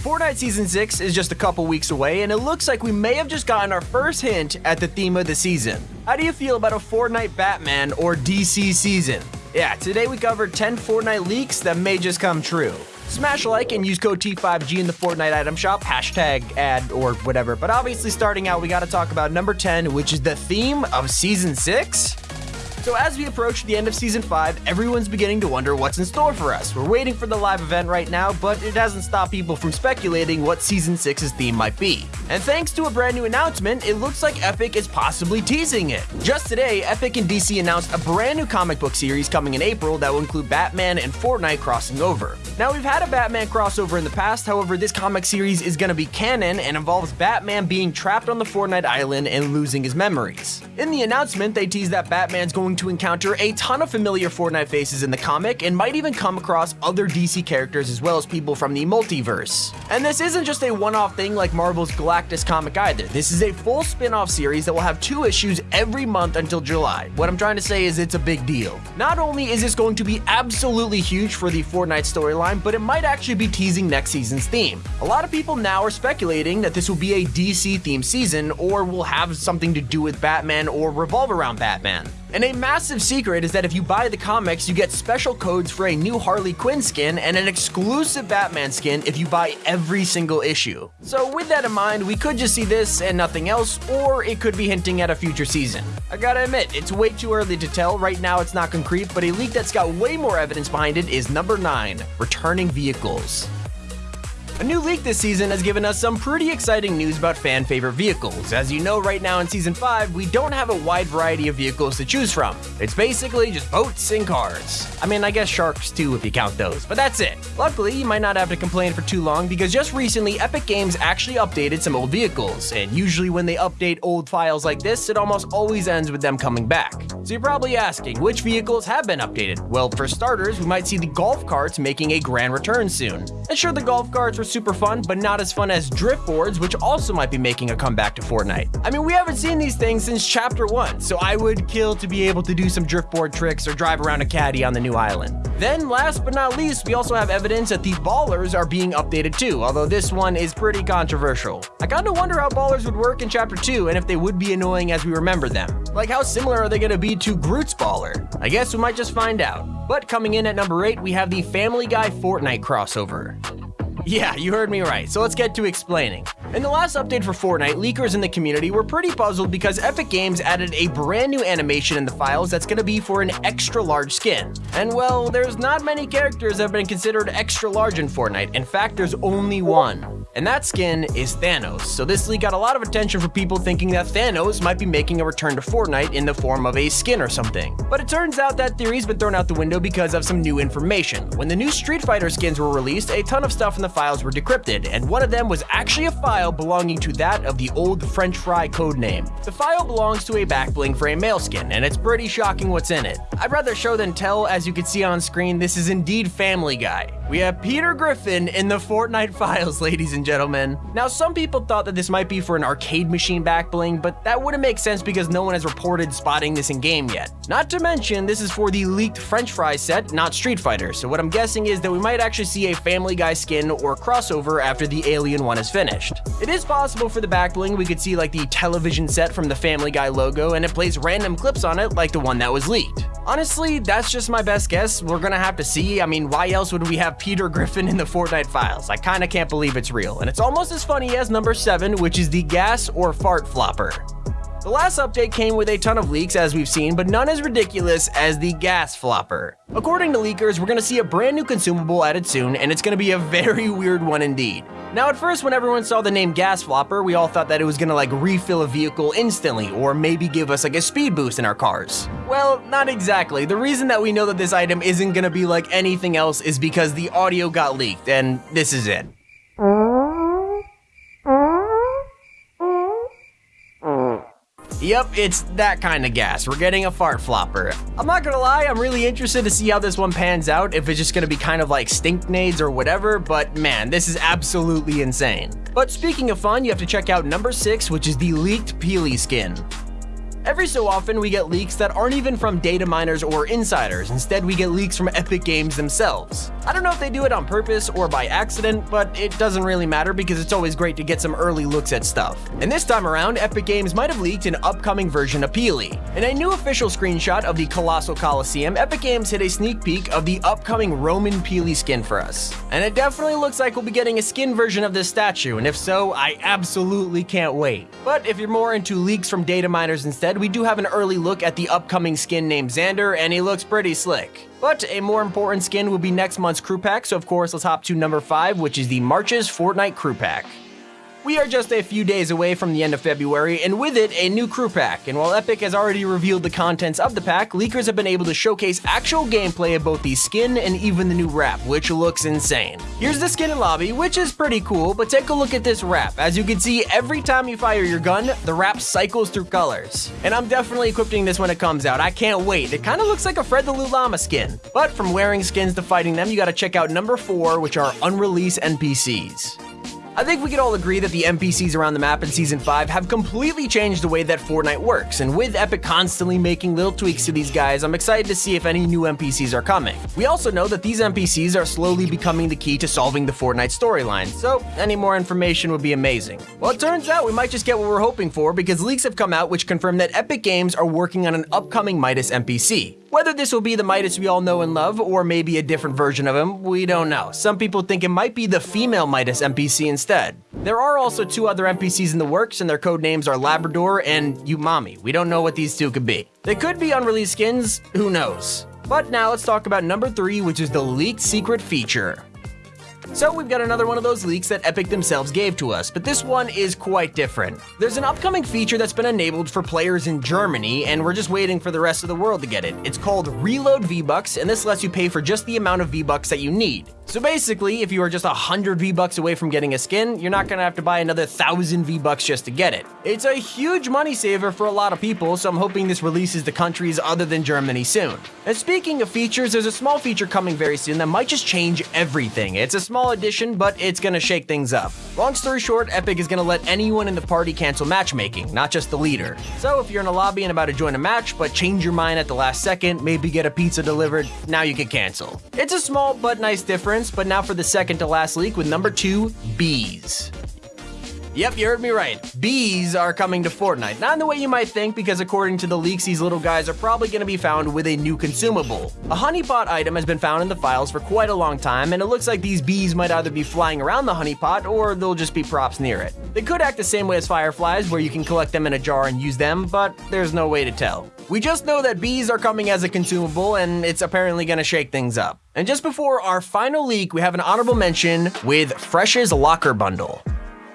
Fortnite Season 6 is just a couple weeks away, and it looks like we may have just gotten our first hint at the theme of the season. How do you feel about a Fortnite Batman or DC season? Yeah, today we covered 10 Fortnite leaks that may just come true. Smash like and use code T5G in the Fortnite item shop, hashtag ad or whatever. But obviously, starting out, we gotta talk about number 10, which is the theme of Season 6. So as we approach the end of Season 5, everyone's beginning to wonder what's in store for us. We're waiting for the live event right now, but it hasn't stopped people from speculating what Season 6's theme might be. And thanks to a brand new announcement, it looks like Epic is possibly teasing it. Just today, Epic and DC announced a brand new comic book series coming in April that will include Batman and Fortnite crossing over. Now, we've had a Batman crossover in the past, however, this comic series is going to be canon and involves Batman being trapped on the Fortnite island and losing his memories. In the announcement, they tease that Batman's going going to encounter a ton of familiar Fortnite faces in the comic and might even come across other DC characters as well as people from the multiverse. And this isn't just a one-off thing like Marvel's Galactus comic either. This is a full spin-off series that will have two issues every month until July. What I'm trying to say is it's a big deal. Not only is this going to be absolutely huge for the Fortnite storyline, but it might actually be teasing next season's theme. A lot of people now are speculating that this will be a DC themed season or will have something to do with Batman or revolve around Batman. And a massive secret is that if you buy the comics, you get special codes for a new Harley Quinn skin and an exclusive Batman skin if you buy every single issue. So with that in mind, we could just see this and nothing else, or it could be hinting at a future season. I gotta admit, it's way too early to tell, right now it's not concrete, but a leak that's got way more evidence behind it is number 9, returning vehicles. A new leak this season has given us some pretty exciting news about fan favorite vehicles. As you know, right now in Season 5, we don't have a wide variety of vehicles to choose from. It's basically just boats and cars. I mean, I guess sharks too if you count those, but that's it. Luckily, you might not have to complain for too long because just recently, Epic Games actually updated some old vehicles, and usually when they update old files like this, it almost always ends with them coming back. So you're probably asking, which vehicles have been updated? Well, for starters, we might see the golf carts making a grand return soon. And sure, the golf carts were super fun, but not as fun as drift boards, which also might be making a comeback to Fortnite. I mean, we haven't seen these things since chapter 1, so I would kill to be able to do some drift board tricks or drive around a caddy on the new island. Then, last but not least, we also have evidence that the ballers are being updated too, although this one is pretty controversial. I kinda wonder how ballers would work in chapter 2 and if they would be annoying as we remember them. Like how similar are they gonna be to Groot's baller? I guess we might just find out. But coming in at number 8, we have the Family Guy Fortnite crossover. Yeah, you heard me right, so let's get to explaining. In the last update for Fortnite, leakers in the community were pretty puzzled because Epic Games added a brand new animation in the files that's gonna be for an extra large skin. And well, there's not many characters that have been considered extra large in Fortnite. In fact, there's only one. And that skin is Thanos. So this leak got a lot of attention for people thinking that Thanos might be making a return to Fortnite in the form of a skin or something. But it turns out that theory's been thrown out the window because of some new information. When the new Street Fighter skins were released, a ton of stuff in the files were decrypted, and one of them was actually a file belonging to that of the old French fry codename. The file belongs to a backbling for a male skin, and it's pretty shocking what's in it. I'd rather show than tell, as you can see on screen, this is indeed Family Guy. We have Peter Griffin in the Fortnite files, ladies and gentlemen. Now, some people thought that this might be for an arcade machine backbling, but that wouldn't make sense because no one has reported spotting this in game yet. Not to mention, this is for the leaked French fry set, not Street Fighter, so what I'm guessing is that we might actually see a Family Guy skin or crossover after the Alien one is finished. It is possible for the back bling we could see like the television set from the Family Guy logo and it plays random clips on it like the one that was leaked. Honestly, that's just my best guess. We're gonna have to see. I mean, why else would we have Peter Griffin in the Fortnite files? I kinda can't believe it's real. And it's almost as funny as number 7, which is the gas or fart flopper. The last update came with a ton of leaks as we've seen, but none as ridiculous as the gas flopper. According to leakers, we're gonna see a brand new consumable added soon, and it's gonna be a very weird one indeed. Now at first when everyone saw the name gas flopper, we all thought that it was gonna like refill a vehicle instantly, or maybe give us like a speed boost in our cars. Well, not exactly. The reason that we know that this item isn't gonna be like anything else is because the audio got leaked, and this is it. Yep, it's that kind of gas. We're getting a fart flopper. I'm not gonna lie, I'm really interested to see how this one pans out, if it's just gonna be kind of like stink nades or whatever, but man, this is absolutely insane. But speaking of fun, you have to check out number 6, which is the leaked Peely skin. Every so often, we get leaks that aren't even from data miners or insiders. Instead, we get leaks from Epic Games themselves. I don't know if they do it on purpose or by accident, but it doesn't really matter because it's always great to get some early looks at stuff. And this time around, Epic Games might have leaked an upcoming version of Peely. In a new official screenshot of the Colossal Coliseum, Epic Games hit a sneak peek of the upcoming Roman Peely skin for us. And it definitely looks like we'll be getting a skin version of this statue, and if so, I absolutely can't wait. But if you're more into leaks from data miners instead, said, we do have an early look at the upcoming skin named Xander, and he looks pretty slick. But a more important skin will be next month's crew pack, so of course let's hop to number 5, which is the Marches Fortnite crew pack. We are just a few days away from the end of February, and with it, a new crew pack. And while Epic has already revealed the contents of the pack, leakers have been able to showcase actual gameplay of both the skin and even the new wrap, which looks insane. Here's the skin and lobby, which is pretty cool, but take a look at this wrap. As you can see, every time you fire your gun, the wrap cycles through colors. And I'm definitely equipping this when it comes out. I can't wait. It kind of looks like a Fred the Loot Llama skin. But from wearing skins to fighting them, you gotta check out number 4, which are unreleased NPCs. I think we could all agree that the NPCs around the map in Season 5 have completely changed the way that Fortnite works, and with Epic constantly making little tweaks to these guys, I'm excited to see if any new NPCs are coming. We also know that these NPCs are slowly becoming the key to solving the Fortnite storyline, so any more information would be amazing. Well, it turns out we might just get what we're hoping for because leaks have come out which confirm that Epic Games are working on an upcoming Midas NPC. Whether this will be the Midas we all know and love, or maybe a different version of him, we don't know. Some people think it might be the female Midas NPC instead. There are also two other NPCs in the works, and their code names are Labrador and Umami. We don't know what these two could be. They could be unreleased skins, who knows. But now let's talk about number three, which is the leaked secret feature. So we've got another one of those leaks that Epic themselves gave to us, but this one is quite different. There's an upcoming feature that's been enabled for players in Germany, and we're just waiting for the rest of the world to get it. It's called Reload V-Bucks, and this lets you pay for just the amount of V-Bucks that you need. So basically, if you are just 100 V-Bucks away from getting a skin, you're not gonna have to buy another 1,000 V-Bucks just to get it. It's a huge money saver for a lot of people, so I'm hoping this releases to countries other than Germany soon. And speaking of features, there's a small feature coming very soon that might just change everything. It's a small addition, but it's gonna shake things up. Long story short, Epic is gonna let anyone in the party cancel matchmaking, not just the leader. So if you're in a lobby and about to join a match, but change your mind at the last second, maybe get a pizza delivered, now you can cancel. It's a small but nice difference, but now for the second to last leak with number two, bees. Yep, you heard me right. Bees are coming to Fortnite. Not in the way you might think, because according to the leaks, these little guys are probably going to be found with a new consumable. A honeypot item has been found in the files for quite a long time, and it looks like these bees might either be flying around the honeypot, or they'll just be props near it. They could act the same way as fireflies, where you can collect them in a jar and use them, but there's no way to tell. We just know that bees are coming as a consumable, and it's apparently going to shake things up. And just before our final leak, we have an honorable mention with Fresh's Locker Bundle.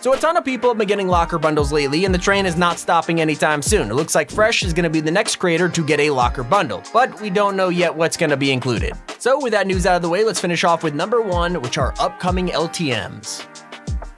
So a ton of people have been getting locker bundles lately, and the train is not stopping anytime soon. It looks like Fresh is to be the next creator to get a locker bundle, but we don't know yet what's to be included. So with that news out of the way, let's finish off with number one, which are upcoming LTMs.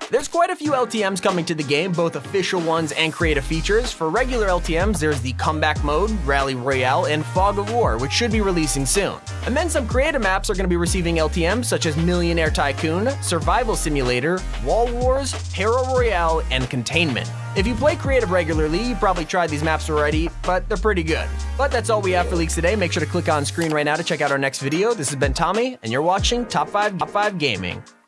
There's quite a few LTMs coming to the game, both official ones and creative features. For regular LTMs, there's the Comeback Mode, Rally Royale, and Fog of War, which should be releasing soon. And then some creative maps are going to be receiving LTMs such as Millionaire Tycoon, Survival Simulator, Wall Wars, Hero Royale, and Containment. If you play creative regularly, you probably tried these maps already, but they're pretty good. But that's all we have for leaks today. Make sure to click on screen right now to check out our next video. This has been Tommy, and you're watching Top 5 Top 5 Gaming.